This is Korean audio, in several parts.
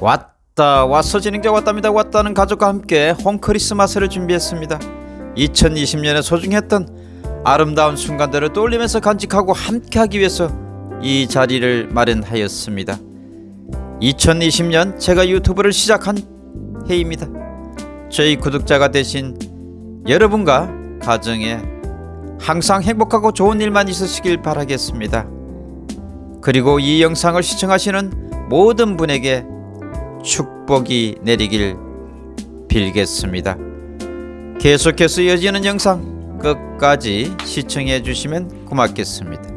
왔다 왔어 진행자 왔답니다. 왔다는 가족과 함께 홈 크리스마스를 준비했습니다. 2020년에 소중했던 아름다운 순간들을 떠올리면서 간직하고 함께하기 위해서 이 자리를 마련하였습니다. 2020년 제가 유튜브를 시작한 해입니다. 저희 구독자가 되신 여러분과 가정에 항상 행복하고 좋은 일만 있으시길 바라겠습니다. 그리고 이 영상을 시청하시는 모든 분에게 축복이 내리길 빌겠습니다. 계속해서 이어지는 영상 끝까지 시청해 주시면 고맙겠습니다.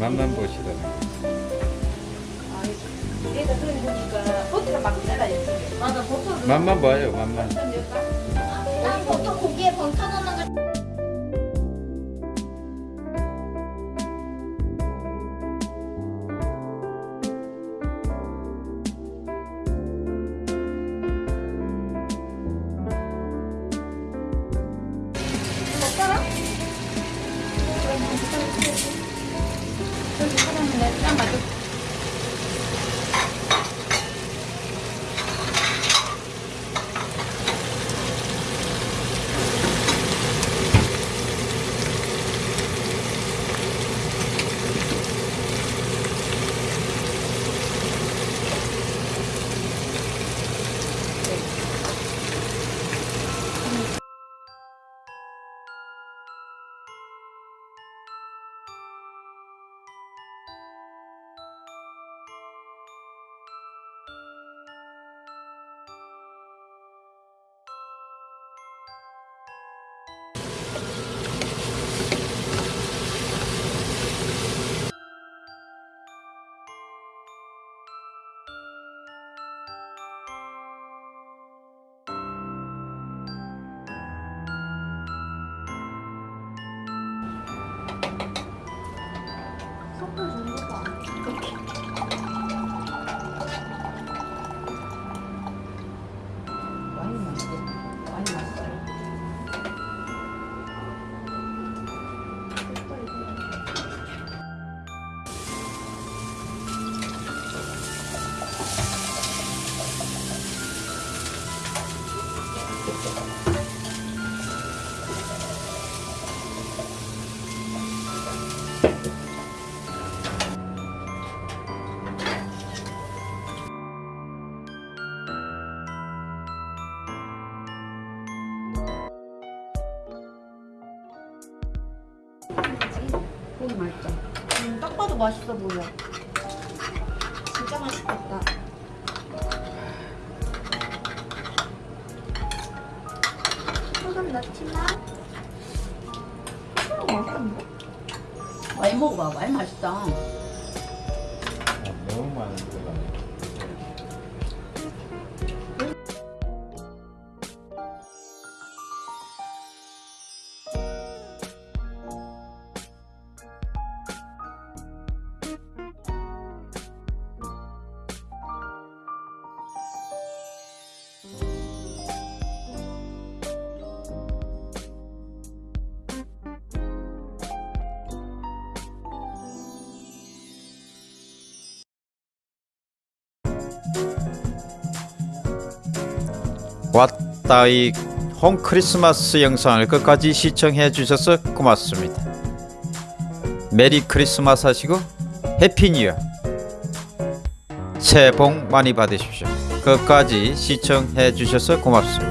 맛만 막 잘라야지. 맞아, 버터. 맛만 봐요, 맛만. 고기 맛있죠? 음, 딱 봐도 맛있어 보여. 진짜 맛있겠다. 소금 넣지만 소금 맛있는데? 많이 먹어봐. 많이 맛있다. 너무 많 은 거가. 왔다 이 홈 크리스마스 영상을 끝까지 시청해 주셔서 고맙습니다. Merry Christmas 하시고 Happy New Year 새해 복 많이 받으십시오. 끝까지 시청해 주셔서 고맙습니다.